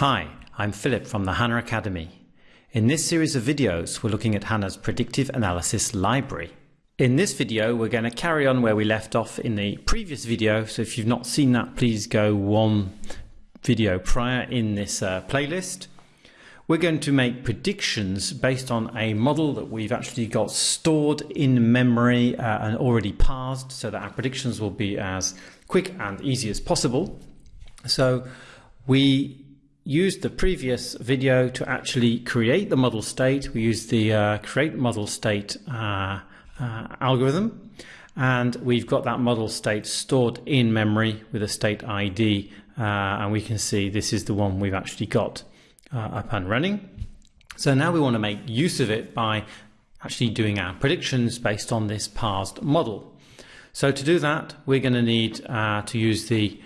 Hi, I'm Philip from the HANA Academy. In this series of videos, we're looking at HANA's predictive analysis library. In this video, we're going to carry on where we left off in the previous video. So if you've not seen that, please go one video prior in this uh, playlist. We're going to make predictions based on a model that we've actually got stored in memory uh, and already parsed so that our predictions will be as quick and easy as possible. So we used the previous video to actually create the model state. We used the uh, create model state uh, uh, algorithm and we've got that model state stored in memory with a state ID uh, and we can see this is the one we've actually got uh, up and running. So now we want to make use of it by actually doing our predictions based on this parsed model. So to do that, we're going to need uh, to use the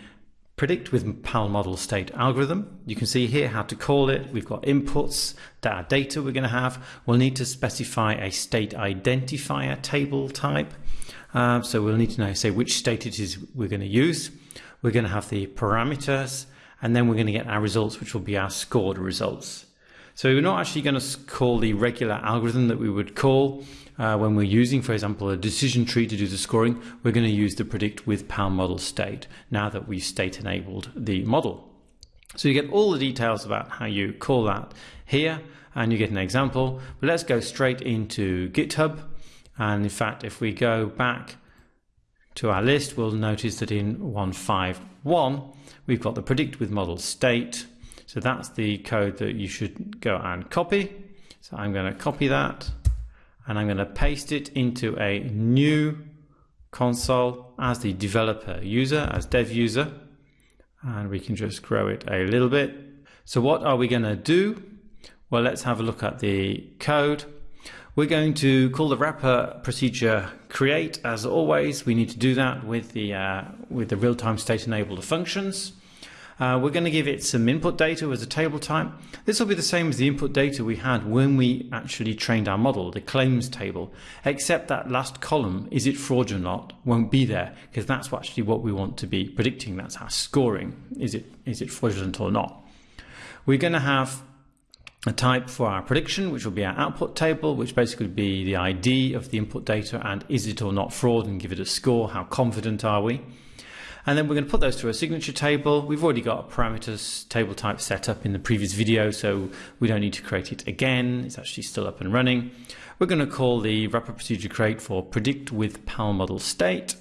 predict with PAL model state algorithm. You can see here how to call it. We've got inputs, our data we're going to have. We'll need to specify a state identifier table type. Uh, so we'll need to know, say, which state it is we're going to use. We're going to have the parameters, and then we're going to get our results, which will be our scored results. So we're not actually going to call the regular algorithm that we would call uh, when we're using, for example, a decision tree to do the scoring. We're going to use the predict with PAL model state now that we've state enabled the model. So you get all the details about how you call that here and you get an example. But let's go straight into GitHub. And in fact, if we go back to our list, we'll notice that in 151, we've got the predict with model state. So that's the code that you should go and copy. So I'm going to copy that and I'm going to paste it into a new console as the developer user, as dev user. And we can just grow it a little bit. So what are we going to do? Well, let's have a look at the code. We're going to call the wrapper procedure create. As always, we need to do that with the, uh, with the real-time state enabled functions. Uh, we're going to give it some input data as a table type. This will be the same as the input data we had when we actually trained our model, the claims table, except that last column, is it fraudulent or not, won't be there because that's actually what we want to be predicting. That's our scoring. Is it, is it fraudulent or not? We're going to have a type for our prediction, which will be our output table, which basically would be the ID of the input data and is it or not fraud and give it a score. How confident are we? And then we're going to put those through a signature table. We've already got a parameters table type set up in the previous video, so we don't need to create it again. It's actually still up and running. We're going to call the wrapper procedure create for predict with PAL model state.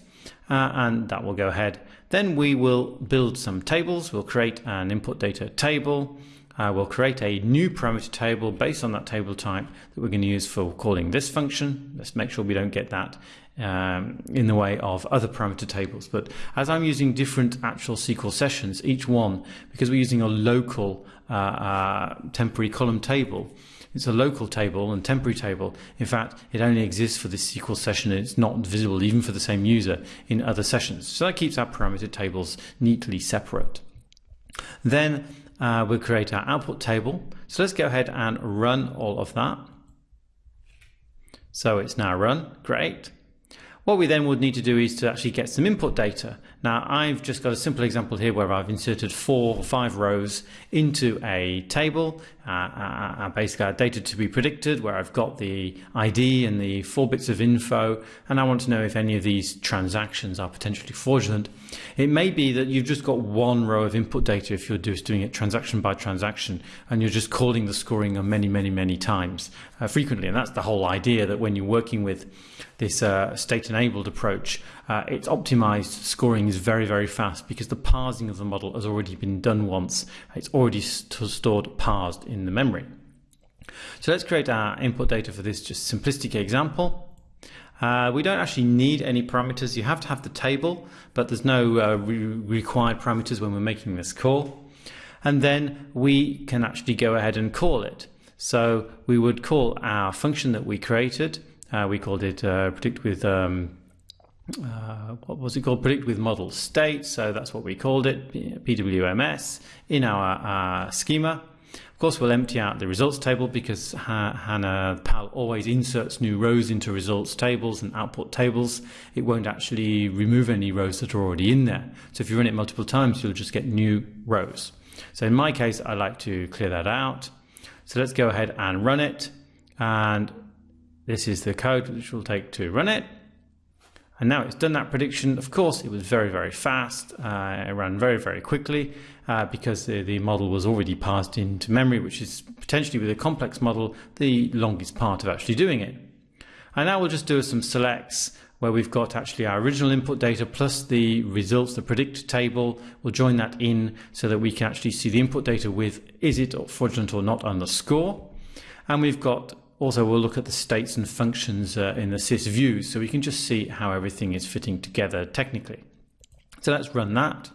Uh, and that will go ahead. Then we will build some tables. We'll create an input data table. Uh, we'll create a new parameter table based on that table type that we're going to use for calling this function. Let's make sure we don't get that um, in the way of other parameter tables. But as I'm using different actual SQL sessions, each one, because we're using a local uh, uh, temporary column table, it's a local table and temporary table. In fact, it only exists for this SQL session. It's not visible even for the same user in other sessions. So that keeps our parameter tables neatly separate. Then uh, we'll create our output table. So let's go ahead and run all of that. So it's now run, great. What we then would need to do is to actually get some input data. Now I've just got a simple example here where I've inserted four or five rows into a table, uh, uh, uh, basically our data to be predicted where I've got the ID and the four bits of info and I want to know if any of these transactions are potentially fraudulent. It may be that you've just got one row of input data if you're just doing it transaction by transaction and you're just calling the scoring many, many, many times uh, frequently and that's the whole idea that when you're working with this uh, state enabled approach, uh, its optimized scoring is very, very fast because the parsing of the model has already been done once. It's already st stored parsed in the memory. So let's create our input data for this just simplistic example. Uh, we don't actually need any parameters. You have to have the table, but there's no uh, re required parameters when we're making this call. And then we can actually go ahead and call it. So we would call our function that we created. Uh, we called it uh, predict with um, uh, what was it called? Predict with model state. So that's what we called it, PWMS, in our uh, schema. Of course, we'll empty out the results table because HANA PAL always inserts new rows into results tables and output tables. It won't actually remove any rows that are already in there. So if you run it multiple times, you'll just get new rows. So in my case, I like to clear that out. So let's go ahead and run it. And this is the code which will take to run it. And now it's done that prediction. Of course, it was very, very fast. Uh, it ran very, very quickly uh, because the, the model was already parsed into memory, which is potentially with a complex model, the longest part of actually doing it. And now we'll just do some selects where we've got actually our original input data plus the results, the predict table. We'll join that in so that we can actually see the input data with is it fraudulent or not underscore. And we've got also we'll look at the states and functions uh, in the sys views so we can just see how everything is fitting together technically. So let's run that.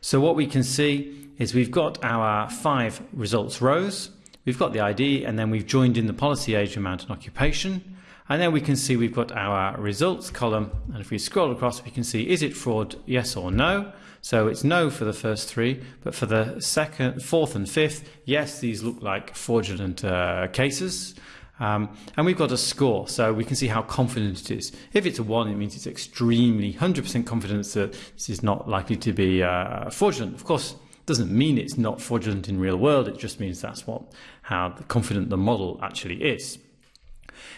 So what we can see is we've got our five results rows, we've got the ID and then we've joined in the policy age amount and occupation and then we can see we've got our results column and if we scroll across we can see is it fraud yes or no so it's no for the first three but for the second fourth and fifth yes these look like fraudulent uh, cases. Um, and we've got a score so we can see how confident it is. If it's a one it means it's extremely 100% confidence that this is not likely to be uh, fraudulent. Of course doesn't mean it's not fraudulent in real world it just means that's what how confident the model actually is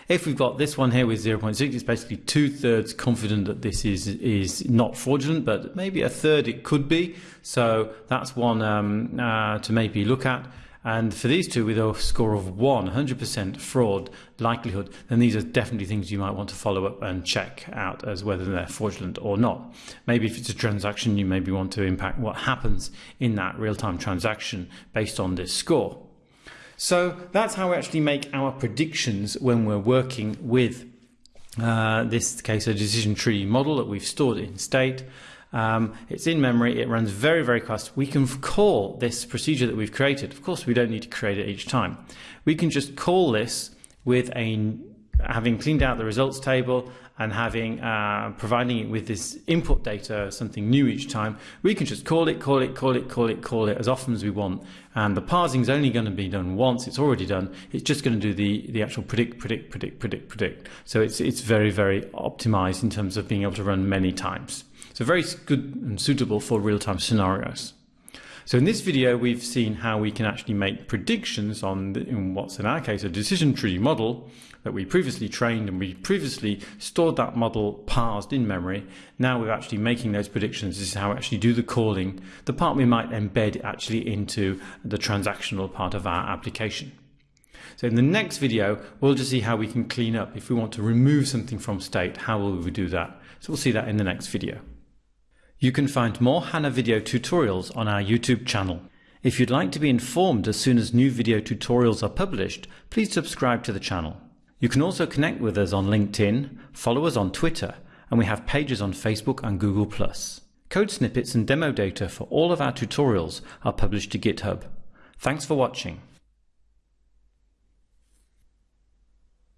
if we've got this one here with 0.6, it's basically two thirds confident that this is is not fraudulent, but maybe a third it could be. So that's one um, uh, to maybe look at. And for these two with a score of 1, 100% fraud likelihood, then these are definitely things you might want to follow up and check out as whether they're fraudulent or not. Maybe if it's a transaction, you maybe want to impact what happens in that real-time transaction based on this score. So that's how we actually make our predictions when we're working with uh, this case a decision tree model that we've stored in state. Um, it's in memory, it runs very, very fast. We can call this procedure that we've created. Of course, we don't need to create it each time. We can just call this with a having cleaned out the results table and having uh, providing it with this input data, something new each time, we can just call it, call it, call it, call it, call it as often as we want. And the parsing is only going to be done once. It's already done. It's just going to do the, the actual predict, predict, predict, predict, predict. So it's, it's very, very optimized in terms of being able to run many times. So very good and suitable for real-time scenarios. So in this video, we've seen how we can actually make predictions on the, in what's in our case a decision tree model that we previously trained and we previously stored that model parsed in memory. Now we're actually making those predictions. This is how we actually do the calling, the part we might embed actually into the transactional part of our application. So in the next video, we'll just see how we can clean up. If we want to remove something from state, how will we do that? So we'll see that in the next video. You can find more HANA video tutorials on our YouTube channel. If you'd like to be informed as soon as new video tutorials are published, please subscribe to the channel. You can also connect with us on LinkedIn, follow us on Twitter, and we have pages on Facebook and Google+. Code snippets and demo data for all of our tutorials are published to GitHub. Thanks for watching.